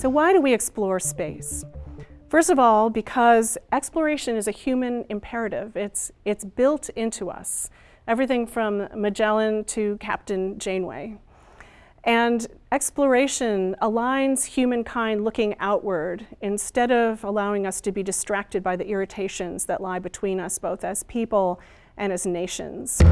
So why do we explore space? First of all, because exploration is a human imperative. It's, it's built into us. Everything from Magellan to Captain Janeway. And exploration aligns humankind looking outward instead of allowing us to be distracted by the irritations that lie between us both as people and as nations.